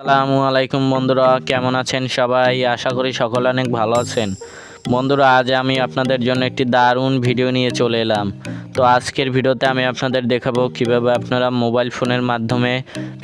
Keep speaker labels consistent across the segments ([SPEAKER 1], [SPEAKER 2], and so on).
[SPEAKER 1] আসসালামু আলাইকুম বন্ধুরা কেমন আছেন সবাই? আশা করি সকলে অনেক ভালো আছেন। বন্ধুরা, আজ আমি আপনাদের জন্য একটি দারুণ ভিডিও নিয়ে চলে এলাম। তো আজকের ভিডিওতে আমি আপনাদের দেখাবো কীভাবে আপনারা মোবাইল ফোনের মাধ্যমে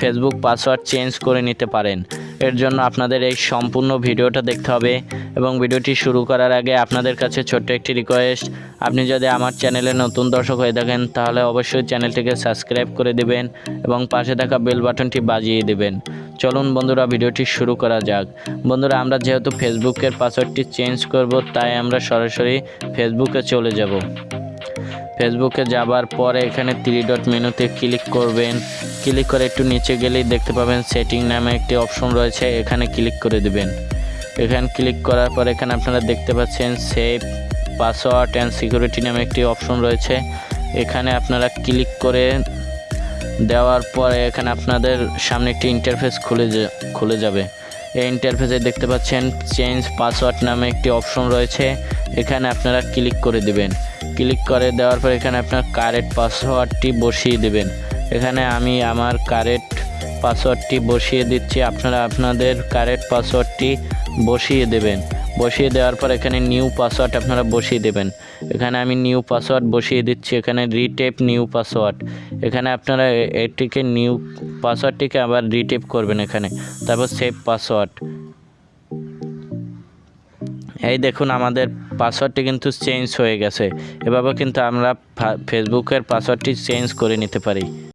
[SPEAKER 1] ফেসবুক পাসওয়ার্ড চেঞ্জ করে নিতে পারেন। এর জন্য আপনাদের এই সম্পূর্ণ ভিডিওটা দেখতে হবে এবং ভিডিওটি শুরু করার আগে আপনাদের কাছে ছোট্ট একটি রিকোয়েস্ট আপনি যদি আমার চ্যানেলে নতুন দর্শক হয়ে থাকেন, তাহলে অবশ্যই চ্যানেলটিকে সাবস্ক্রাইব করে দিবেন এবং পাশে থাকা বেল বাটনটি বাজিয়ে দিবেন। চলুন বন্ধুরা, ভিডিওটি শুরু করা যাক। বন্ধুরা, আমরা যেহেতু ফেসবুকের পাসওয়ার্ডটি চেঞ্জ করব তাই আমরা সরাসরি ফেসবুকে চলে যাব। ফেসবুকে যাবার পরে এখানে থ্রি ডট মেনুতে ক্লিক করবেন। ক্লিক করে একটু নিচে গেলেই দেখতে পাবেন সেটিং নামে একটি অপশন রয়েছে, এখানে ক্লিক করে দেবেন। এখানে ক্লিক করার পর এখানে আপনারা দেখতে পাচ্ছেন সেভ পাসওয়ার্ড অ্যান্ড সিকিউরিটি নামে একটি অপশন রয়েছে। এখানে আপনারা ক্লিক করে দেওয়ার পরে এখানে আপনাদের সামনে একটি ইন্টারফেস খুলে খুলে যাবে। এই ইন্টারফেসে দেখতে পাচ্ছেন চেঞ্জ পাসওয়ার্ড নামে একটি অপশন রয়েছে। এখানে আপনারা ক্লিক করে দিবেন। ক্লিক করে দেওয়ার পর এখানে আপনার কারেক্ট পাসওয়ার্ডটি বসিয়ে দেবেন। এখানে আমি আমার কারেক্ট পাসওয়ার্ডটি বসিয়ে দিচ্ছি। আপনারা আপনাদের কারেক্ট পাসওয়ার্ডটি বসিয়ে দেবেন। বসিয়ে দেওয়ার পর এখানে নিউ পাসওয়ার্ড আপনারা বসিয়ে দেবেন। এখানে আমি নিউ পাসওয়ার্ড বসিয়ে দিচ্ছি, এখানে রিটেপ নিউ পাসওয়ার্ড এখানে আপনারা এটিকে নিউ পাসওয়ার্ডটিকে আবার রিটেপ করবেন এখানে। তারপর সেভ পাসওয়ার্ড এই দেখুন আমাদের পাসওয়ার্ডটি কিন্তু চেঞ্জ হয়ে গেছে। এভাবে কিন্তু আমরা ফেসবুকের পাসওয়ার্ডটি চেঞ্জ করে নিতে পারি।